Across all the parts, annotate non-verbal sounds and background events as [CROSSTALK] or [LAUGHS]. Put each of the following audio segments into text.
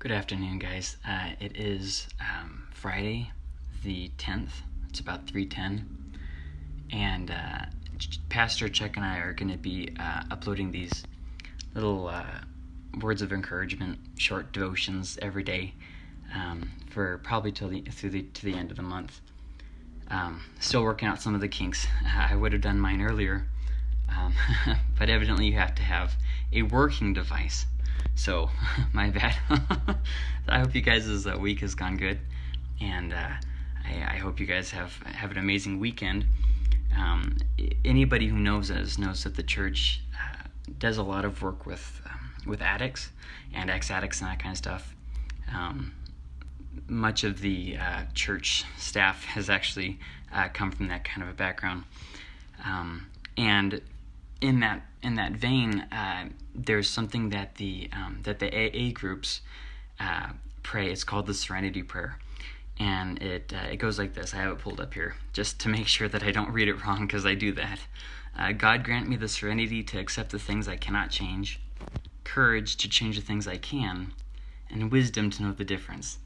Good afternoon, guys. Uh, it is um, Friday, the 10th. It's about 3:10, and uh, Pastor Chuck and I are going to be uh, uploading these little uh, words of encouragement, short devotions every day um, for probably till the through the to the end of the month. Um, still working out some of the kinks. [LAUGHS] I would have done mine earlier, um, [LAUGHS] but evidently you have to have a working device. So, [LAUGHS] my bad. [LAUGHS] I hope you guys' uh, week has gone good, and uh, I, I, hope you guys have have an amazing weekend. Um, anybody who knows us knows that the church uh, does a lot of work with um, with addicts and ex-addicts and that kind of stuff. Um, much of the uh, church staff has actually uh, come from that kind of a background, um, and in that in that vein, uh, there's something that the um, that the AA groups uh, pray. It's called the Serenity Prayer, and it uh, it goes like this. I have it pulled up here just to make sure that I don't read it wrong because I do that. Uh, God grant me the serenity to accept the things I cannot change, courage to change the things I can, and wisdom to know the difference.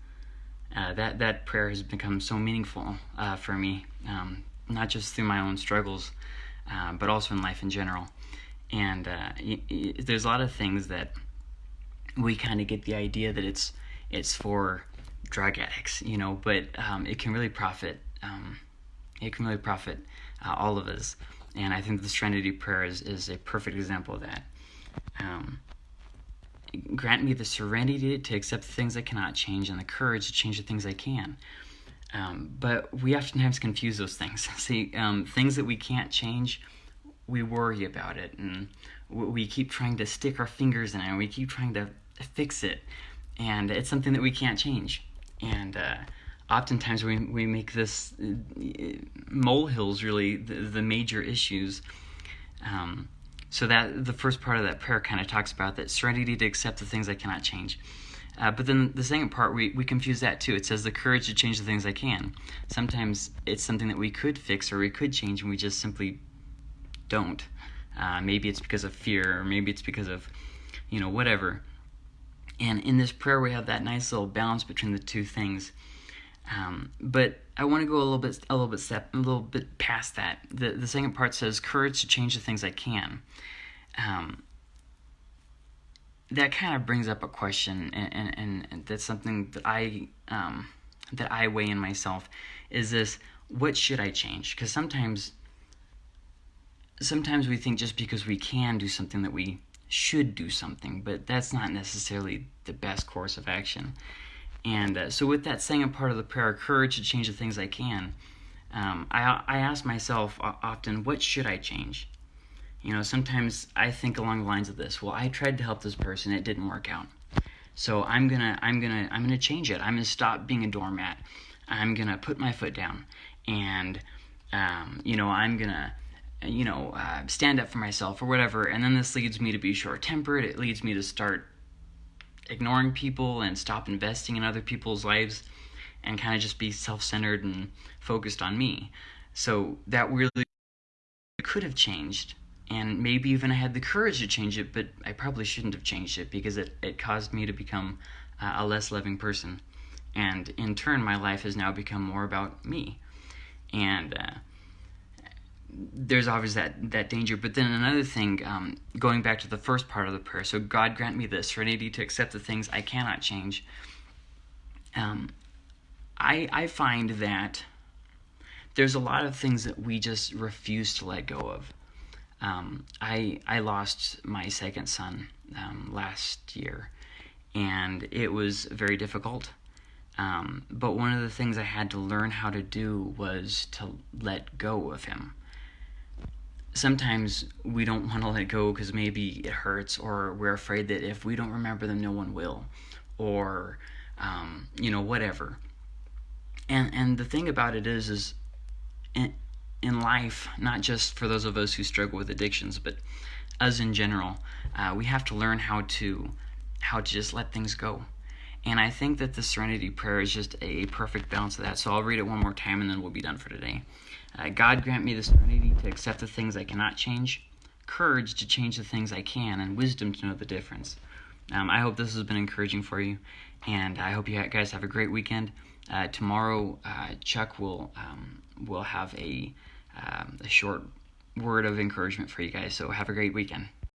Uh, that that prayer has become so meaningful uh, for me, um, not just through my own struggles, but also in life in general and uh, y- y- there's a lot of things that we kind of get the idea that it's it's for drug addicts, you know, but um, it can really profit. Um, it can really profit uh, all of us, and I think the Serenity Prayer is, is a perfect example of that. Um, grant me the serenity to accept the things I cannot change and the courage to change the things I can. Um, but we oftentimes confuse those things. [LAUGHS] See, um, things that we can't change we worry about it. And we keep trying to stick our fingers in it and we keep trying to fix it. And it's something that we can't change. And uh, oftentimes we, we make this uh, molehills really the, the major issues. Um, so that the first part of that prayer kind of talks about that serenity to accept the things i cannot change uh, but then the second part, we, we confuse that too. It says the courage to change the things I can. Sometimes it's something that we could fix or we could change, and we just simply don't. Uh, maybe it's because of fear, or maybe it's because of, you know, whatever. And in this prayer, we have that nice little balance between the two things. Um, but I want to go a little bit, a little bit step, a little bit past that. The the second part says courage to change the things I can. Um, that kind of brings up a question, and, and, and that's something that I um, that I weigh in myself. Is this what should I change? Because sometimes sometimes we think just because we can do something that we should do something, but that's not necessarily the best course of action. And uh, so, with that second part of the prayer, courage to change the things I can, um, I, I ask myself often, what should I change? You know, sometimes I think along the lines of this. Well, I tried to help this person, it didn't work out. So I'm gonna, I'm gonna, I'm gonna change it. I'm gonna stop being a doormat. I'm gonna put my foot down, and um, you know, I'm gonna you know, uh, stand up for myself or whatever. And then this leads me to be short tempered. It leads me to start ignoring people and stop investing in other people's lives and kind of just be self centered and focused on me. So that really could have changed. And maybe even I had the courage to change it, but I probably shouldn't have changed it because it, it caused me to become uh, a less loving person. And in turn, my life has now become more about me. And, uh, there's always that that danger. But then another thing, um, going back to the first part of the prayer, so God grant me the serenity to accept the things I cannot change. Um, I I find that there's a lot of things that we just refuse to let go of. Um, I I lost my second son um, last year, and it was very difficult. Um, but one of the things I had to learn how to do was to let go of him sometimes we don't want to let go because maybe it hurts or we're afraid that if we don't remember them no one will or um, you know whatever and and the thing about it is is in life not just for those of us who struggle with addictions but us in general uh, we have to learn how to how to just let things go and i think that the serenity prayer is just a perfect balance of that so i'll read it one more time and then we'll be done for today uh, God grant me the serenity to accept the things I cannot change, courage to change the things I can, and wisdom to know the difference. Um, I hope this has been encouraging for you, and I hope you guys have a great weekend. Uh, tomorrow, uh, Chuck will um, will have a um, a short word of encouragement for you guys. So have a great weekend.